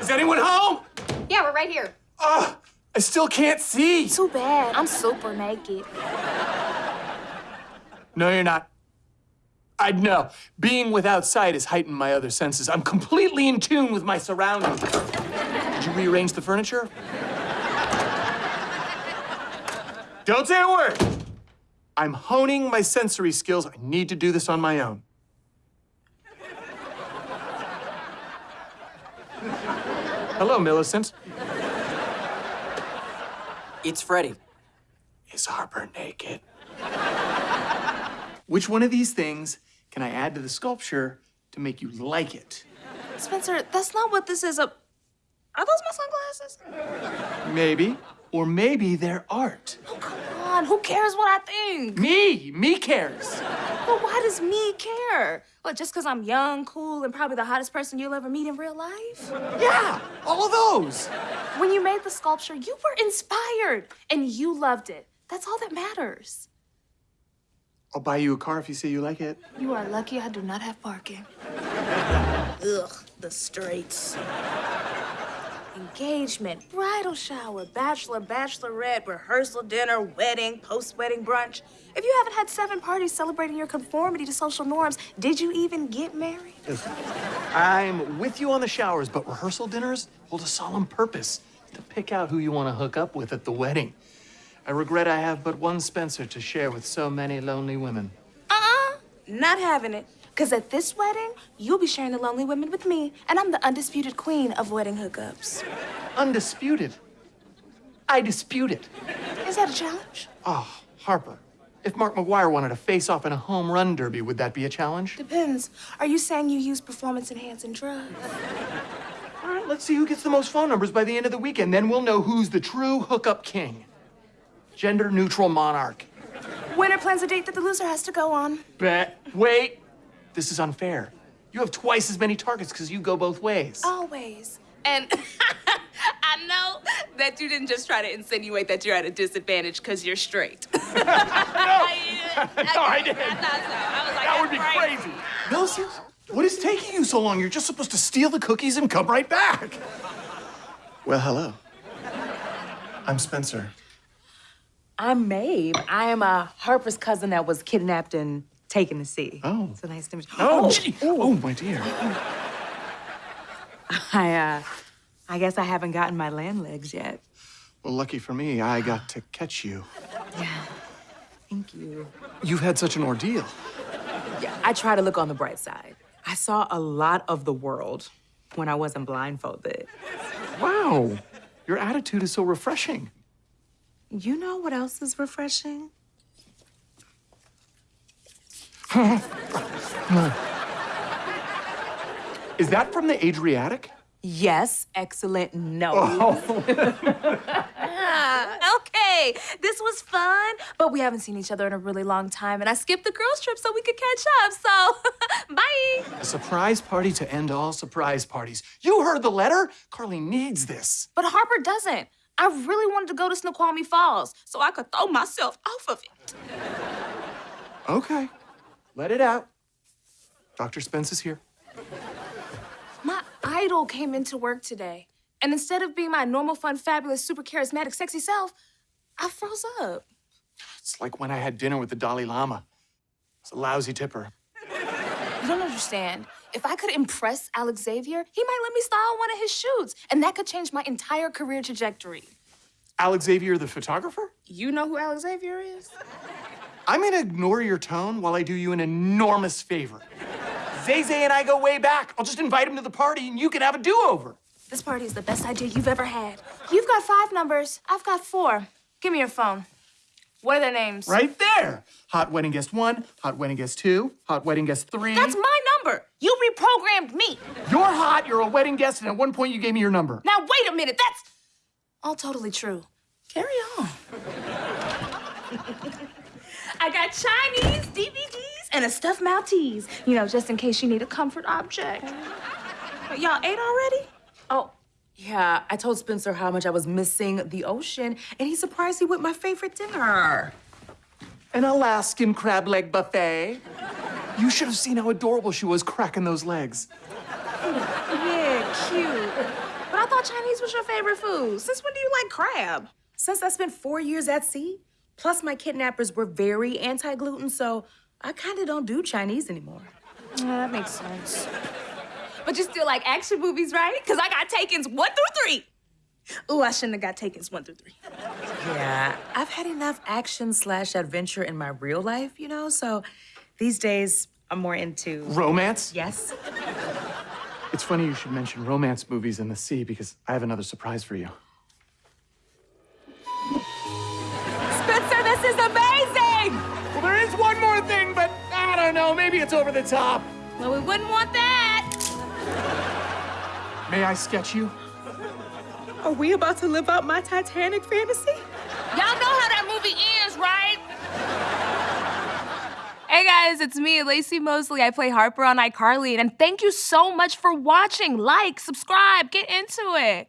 Is anyone home? Yeah, we're right here. Ah, I still can't see. Too bad. I'm super naked. No, you're not. I know. Being without sight has heightened my other senses. I'm completely in tune with my surroundings. Did you rearrange the furniture? Don't say a word. I'm honing my sensory skills. I need to do this on my own. Hello, Millicent. It's Freddie. Is Harper naked? Which one of these things can I add to the sculpture to make you like it? Spencer, that's not what this is. A... Are those my sunglasses? Maybe. Or maybe they're art. Oh, come on. Who cares what I think? Me! Me cares. But why does me care? What, just because I'm young, cool, and probably the hottest person you'll ever meet in real life? Yeah, all of those. When you made the sculpture, you were inspired and you loved it. That's all that matters. I'll buy you a car if you say you like it. You are lucky I do not have parking. Ugh, the straights. Engagement, bridal shower, bachelor, bachelorette, rehearsal dinner, wedding, post-wedding brunch. If you haven't had seven parties celebrating your conformity to social norms, did you even get married? I'm with you on the showers, but rehearsal dinners hold a solemn purpose to pick out who you want to hook up with at the wedding. I regret I have but one Spencer to share with so many lonely women. Uh-uh, not having it. Because at this wedding, you'll be sharing the lonely women with me, and I'm the undisputed queen of wedding hookups. Undisputed. I dispute it. Is that a challenge? Oh, Harper, if Mark McGwire wanted to face off in a home run derby, would that be a challenge? Depends. Are you saying you use performance-enhancing drugs? All right, let's see who gets the most phone numbers by the end of the weekend. Then we'll know who's the true hookup king. Gender-neutral monarch. Winner plans a date that the loser has to go on. Bet. Wait. This is unfair. You have twice as many targets because you go both ways. Always. And I know that you didn't just try to insinuate that you're at a disadvantage because you're straight. no. no, I didn't. I thought so. I was like, that would be right. crazy. Millicent, what is taking you so long? You're just supposed to steal the cookies and come right back. Well, hello. I'm Spencer. I'm Maeve. I am a Harper's cousin that was kidnapped and taken to sea. Oh. So nice to meet you. Oh, gee. Oh, my dear. I, uh, I guess I haven't gotten my land legs yet. Well, lucky for me, I got to catch you. Yeah. Thank you. You've had such an ordeal. Yeah, I try to look on the bright side. I saw a lot of the world when I wasn't blindfolded. Wow. Your attitude is so refreshing. You know what else is refreshing? Is that from the Adriatic? Yes, excellent no. Oh. Ah, okay, this was fun, but we haven't seen each other in a really long time, and I skipped the girls' trip so we could catch up, so bye. A surprise party to end all surprise parties. You heard the letter? Carly needs this. But Harper doesn't. I really wanted to go to Snoqualmie Falls so I could throw myself off of it. Okay, let it out. Dr. Spence is here. My idol came into work today, and instead of being my normal, fun, fabulous, super charismatic, sexy self, I froze up. It's like when I had dinner with the Dalai Lama. It's a lousy tipper. You don't understand. If I could impress Alex Xavier, he might let me style one of his shoots, and that could change my entire career trajectory. Alex Xavier, the photographer? You know who Alex Xavier is? I'm gonna ignore your tone while I do you an enormous favor. Zay Zay and I go way back. I'll just invite him to the party and you can have a do-over. This party is the best idea you've ever had. You've got five numbers. I've got four. Give me your phone. What are their names? Right there. Hot wedding guest one, hot wedding guest two, hot wedding guest three. That's my number. You reprogrammed me. You're hot, you're a wedding guest, and at one point you gave me your number. Now, wait a minute. That's all totally true. Carry on. I got Chinese DVDs and a stuffed Maltese, you know, just in case you need a comfort object. Y'all ate already? Oh, yeah. I told Spencer how much I was missing the ocean, and he surprised me with my favorite dinner. An Alaskan crab leg buffet. You should have seen how adorable she was cracking those legs. Yeah, cute. But I thought Chinese was your favorite food. Since when do you like crab? Since I spent four years at sea, plus my kidnappers were very anti-gluten, so I kind of don't do Chinese anymore. Yeah, that makes sense. But you still like action movies, right? Because I got Taken's one through three. Ooh, I shouldn't have got Taken's one through three. Yeah, I've had enough action slash adventure in my real life, you know, so these days I'm more into. Romance? Yes? It's funny you should mention romance movies in the sea because I have another surprise for you. Is amazing! Well, there is one more thing, but I don't know. Maybe it's over the top. Well, we wouldn't want that. May I sketch you? Are we about to live out my Titanic fantasy? Y'all know how that movie ends, right? Hey guys, it's me, Laci Mosley. I play Harper on iCarly, and thank you so much for watching. Like, subscribe, get into it.